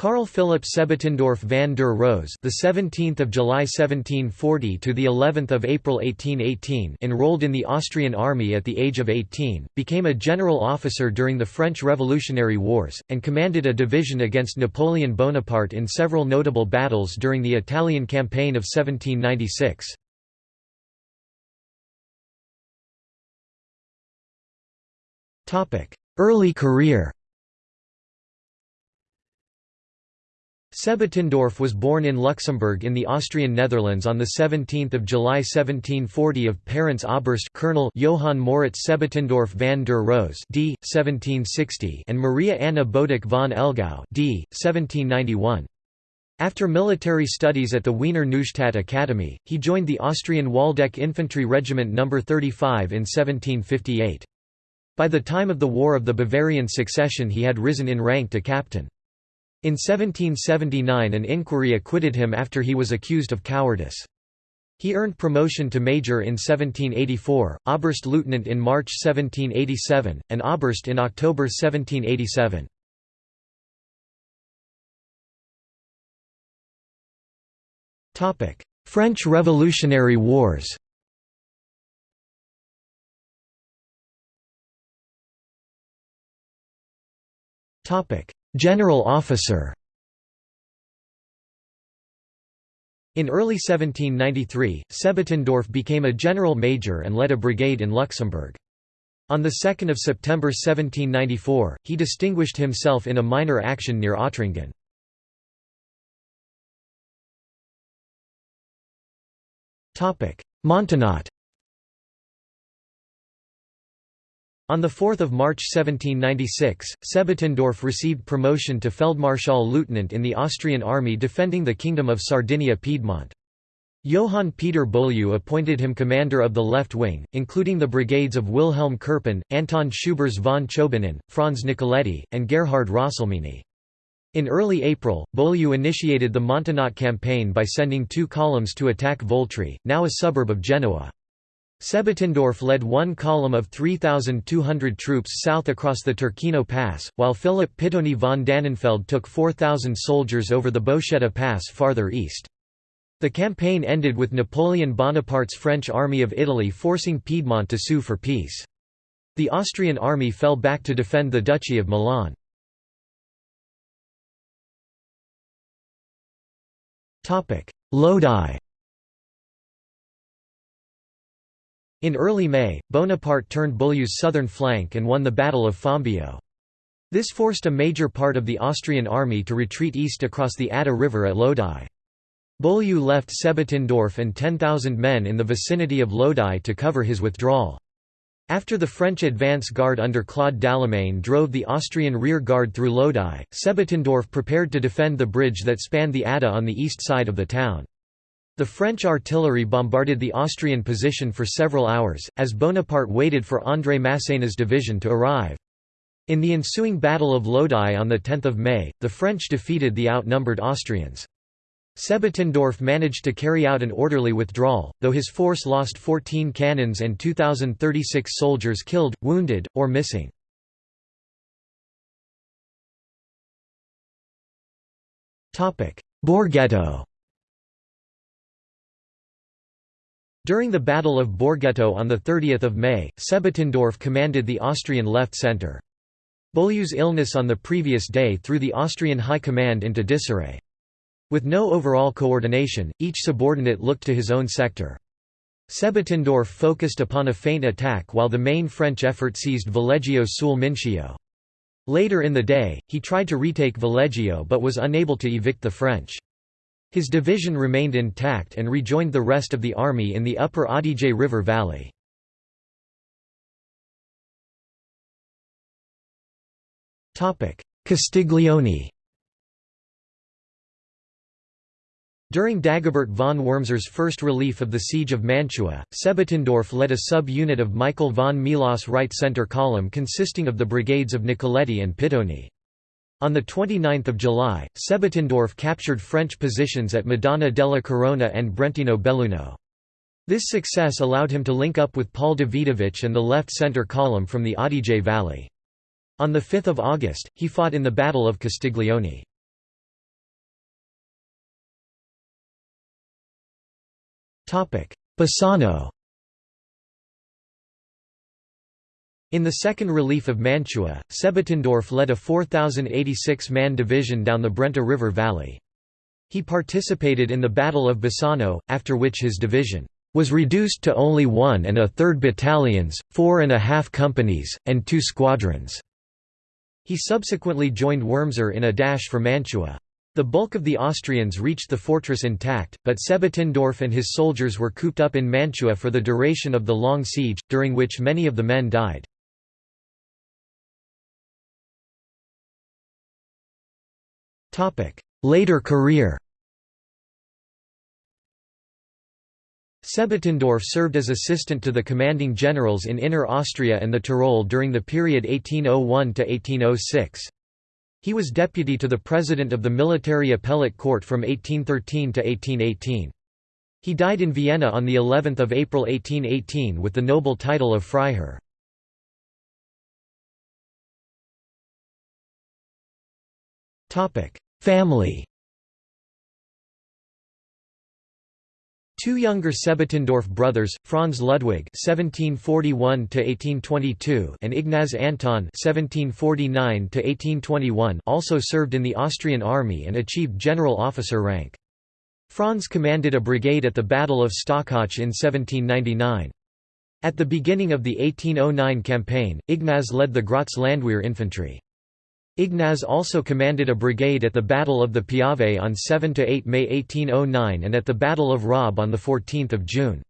Carl Philipp Sebottendorf van der Rohe, the 17th of July 1740 to the 11th of April 1818, enrolled in the Austrian army at the age of 18, became a general officer during the French Revolutionary Wars and commanded a division against Napoleon Bonaparte in several notable battles during the Italian campaign of 1796. Topic: Early career. Sebottendorf was born in Luxembourg in the Austrian Netherlands on 17 July 1740 of parents Oberst Colonel Johann Moritz Sebottendorf van der Rohe d. 1760 and Maria Anna Boduc von Elgau d. 1791. After military studies at the Wiener Neustadt Academy, he joined the Austrian Waldeck Infantry Regiment No. 35 in 1758. By the time of the War of the Bavarian Succession he had risen in rank to captain. In 1779 an inquiry acquitted him after he was accused of cowardice. He earned promotion to major in 1784, Oberst Lieutenant in March 1787, and Oberst in October 1787. French Revolutionary Wars General officer In early 1793, Sebottendorf became a general major and led a brigade in Luxembourg. On 2 September 1794, he distinguished himself in a minor action near Ottringen. Montenotte On 4 March 1796, Sebottendorf received promotion to Feldmarschall Lieutenant in the Austrian army defending the Kingdom of Sardinia-Piedmont. Johann Peter Beaulieu appointed him commander of the left wing, including the brigades of Wilhelm Kerpen, Anton Schübirz von Chobinin, Franz Nicoletti, and Gerhard Rosselmini. In early April, Beaulieu initiated the Montenotte campaign by sending two columns to attack Voltri, now a suburb of Genoa. Sebottendorf led one column of 3,200 troops south across the Turchino Pass, while Philip Pittoni von Dannenfeld took 4,000 soldiers over the Bocchetta Pass farther east. The campaign ended with Napoleon Bonaparte's French army of Italy forcing Piedmont to sue for peace. The Austrian army fell back to defend the Duchy of Milan. Lodi In early May, Bonaparte turned Beaulieu's southern flank and won the Battle of Fombio. This forced a major part of the Austrian army to retreat east across the Adda River at Lodi. Beaulieu left Sebottendorf and 10,000 men in the vicinity of Lodi to cover his withdrawal. After the French advance guard under Claude Dallemagne drove the Austrian rear guard through Lodi, Sebottendorf prepared to defend the bridge that spanned the Adda on the east side of the town. The French artillery bombarded the Austrian position for several hours, as Bonaparte waited for André Masséna's division to arrive. In the ensuing Battle of Lodi on 10 May, the French defeated the outnumbered Austrians. Sebottendorf managed to carry out an orderly withdrawal, though his force lost 14 cannons and 2,036 soldiers killed, wounded, or missing. Borghetto During the Battle of Borghetto on 30 May, Sebottendorf commanded the Austrian left centre. Beaulieu's illness on the previous day threw the Austrian high command into disarray. With no overall coordination, each subordinate looked to his own sector. Sebottendorf focused upon a feint attack while the main French effort seized Valeggio sul Mincio. Later in the day, he tried to retake Valeggio but was unable to evict the French. His division remained intact and rejoined the rest of the army in the upper Adige River valley. Castiglione During Dagobert von Wurmser's first relief of the siege of Mantua, Sebottendorf led a sub-unit of Michael von Melas right center column consisting of the brigades of Nicoletti and Pittoni. On 29 July, Sebottendorf captured French positions at Madonna della Corona and Brentino Belluno. This success allowed him to link up with Paul Davidovich and the left-centre column from the Adige Valley. On 5 August, he fought in the Battle of Castiglione. Bassano In the Second Relief of Mantua, Sebottendorf led a 4,086-man division down the Brenta River valley. He participated in the Battle of Bassano, after which his division was reduced to only one and a third battalions, four and a half companies, and two squadrons. He subsequently joined Wurmser in a dash for Mantua. The bulk of the Austrians reached the fortress intact, but Sebottendorf and his soldiers were cooped up in Mantua for the duration of the long siege, during which many of the men died. Later career Sebottendorf served as assistant to the commanding generals in Inner Austria and the Tyrol during the period 1801–1806. He was deputy to the president of the military appellate court from 1813 to 1818. He died in Vienna on the 11th of April 1818 with the noble title of Freiherr. Family Two younger Sebottendorf brothers, Franz Ludwig (1741–1822) and Ignaz Anton (1749–1821), also served in the Austrian army and achieved general officer rank. Franz commanded a brigade at the Battle of Stockach in 1799. At the beginning of the 1809 campaign, Ignaz led the Graz Landwehr infantry. Ignaz also commanded a brigade at the Battle of the Piave on 7–8 May 1809 and at the Battle of Raab on 14 June.